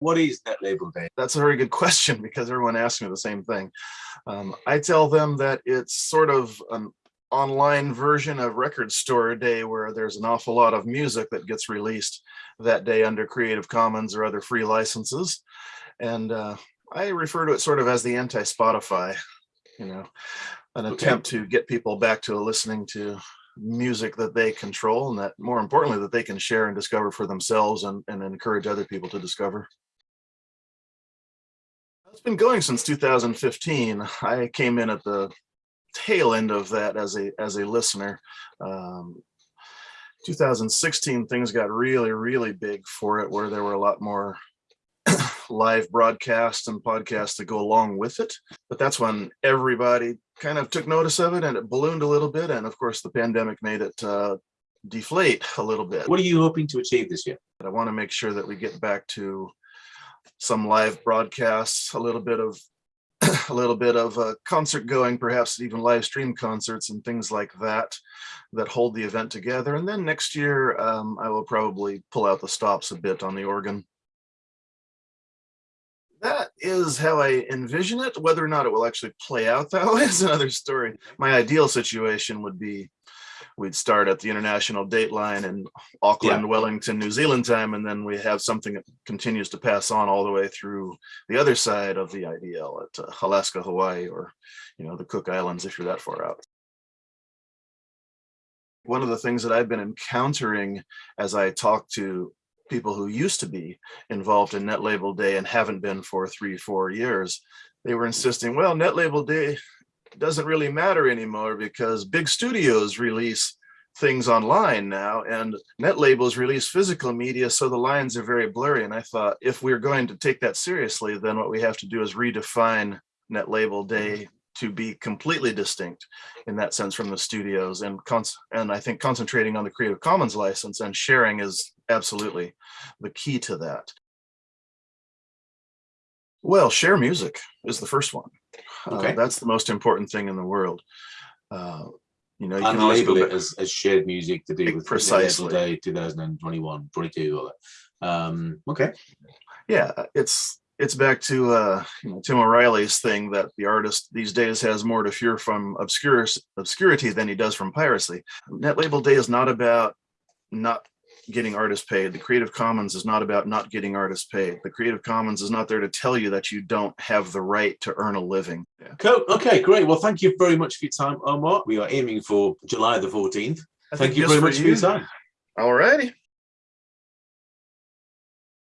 What is Net Label Day? That's a very good question because everyone asks me the same thing. Um, I tell them that it's sort of an online version of Record Store Day where there's an awful lot of music that gets released that day under Creative Commons or other free licenses. And uh, I refer to it sort of as the anti-Spotify, you know, an Okay. attempt to get people back to listening to music that they control and that more importantly that they can share and discover for themselves and, and encourage other people to discover. It's been going since 2015. I came in at the tail end of that as a as a listener. Um, 2016 things got really really big for it where there were a lot more live broadcasts and podcasts to go along with it but that's when everybody kind of took notice of it and it ballooned a little bit and of course the pandemic made it uh, deflate a little bit What are you hoping to achieve this year? I want to make sure that we get back to some live broadcasts, a little bit of a little bit of uh, concert going, perhaps even live stream concerts and things like that that hold the event together. And then next year, um, I will probably pull out the stops a bit on the organ. That is how I envision it. Whether or not it will actually play out that way is another story. My ideal situation would be we'd start at the international date line in Auckland, Wellington, New Zealand time, and then we have something that continues to pass on all the way through the other side of the IDL at uh, Alaska, Hawaii, or you know the Cook Islands if you're that far out. One of the things that I've been encountering as I talk to people who used to be involved in Net Label Day and haven't been for three, four years, they were insisting, well, Net Label Day doesn't really matter anymore because big studios release things online now and net labels release physical media so the lines are very blurry. And i thought if we're going to take that seriously then what we have to do is redefine net label day to be completely distinct in that sense from the studios and and i think concentrating on the creative commons license and sharing is absolutely the key to that well share music is the first one uh, Okay. that's the most important thing in the world. Uh, you know, you can label it as, as shared music to do with Net Label Precisely. Day 2021, 22. all that. Um, okay. yeah, it's it's back to uh, you know, Tim O'Reilly's thing that the artist these days has more to fear from obscure obscurity than he does from piracy. Net Label Day is not about not getting artists paid. The Creative Commons is not about not getting artists paid. The Creative Commons is not there to tell you that you don't have the right to earn a living. Yeah. Cool. Okay, great. Well, thank you very much for your time, Omar. We are aiming for July the 14th. I Thank you very much for your time. All righty.